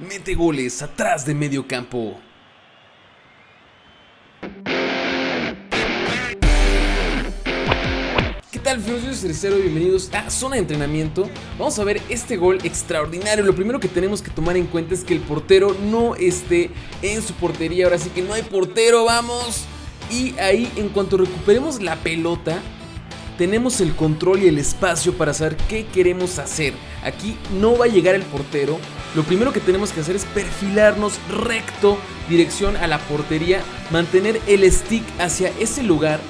mete goles atrás de medio campo. ¿Qué tal, soy Tercero bienvenidos a Zona de Entrenamiento. Vamos a ver este gol extraordinario. Lo primero que tenemos que tomar en cuenta es que el portero no esté en su portería. Ahora sí que no hay portero, vamos. Y ahí, en cuanto recuperemos la pelota, tenemos el control y el espacio para saber qué queremos hacer. Aquí no va a llegar el portero. Lo primero que tenemos que hacer es perfilarnos recto, dirección a la portería, mantener el stick hacia ese lugar.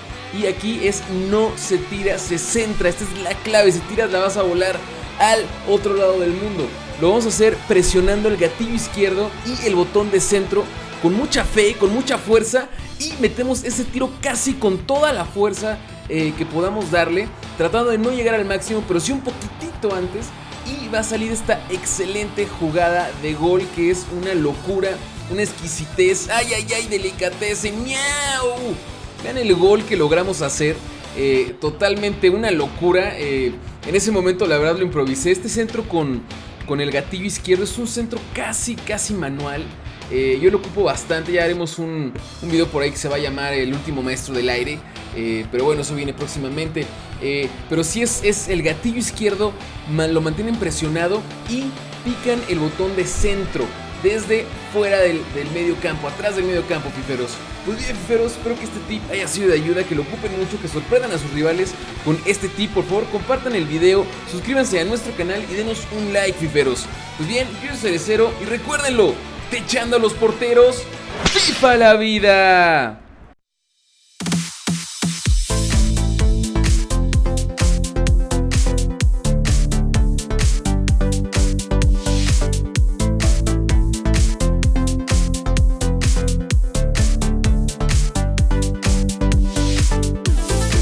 Y aquí es no se tira, se centra. Esta es la clave. Si tiras la vas a volar al otro lado del mundo. Lo vamos a hacer presionando el gatillo izquierdo y el botón de centro con mucha fe, con mucha fuerza y metemos ese tiro casi con toda la fuerza eh, que podamos darle, tratando de no llegar al máximo, pero sí un poquitito antes. Y va a salir esta excelente jugada de gol que es una locura, una exquisitez. ¡Ay, ay, ay! Delicatez, ¡miau! Vean el gol que logramos hacer. Eh, totalmente una locura. Eh, en ese momento, la verdad, lo improvisé. Este centro con, con el gatillo izquierdo es un centro casi, casi manual. Yo lo ocupo bastante, ya haremos un, un, video por ahí que se va a llamar El último maestro del aire. Eh, pero bueno, eso viene próximamente. Eh, pero si es, es el gatillo izquierdo, lo mantienen presionado y pican el botón de centro desde fuera del, medio campo, atrás del medio campo, fiferos. Pues bien, fiferos, espero que este tip haya sido de ayuda, que lo ocupen mucho, que sorprendan a sus rivales con este tip. Por favor, compartan el video, suscríbanse a nuestro canal y denos un like, fiferos. Pues bien, yo soy Cerecero y recuérdenlo, techando a los porteros, ¡FIFA la vida!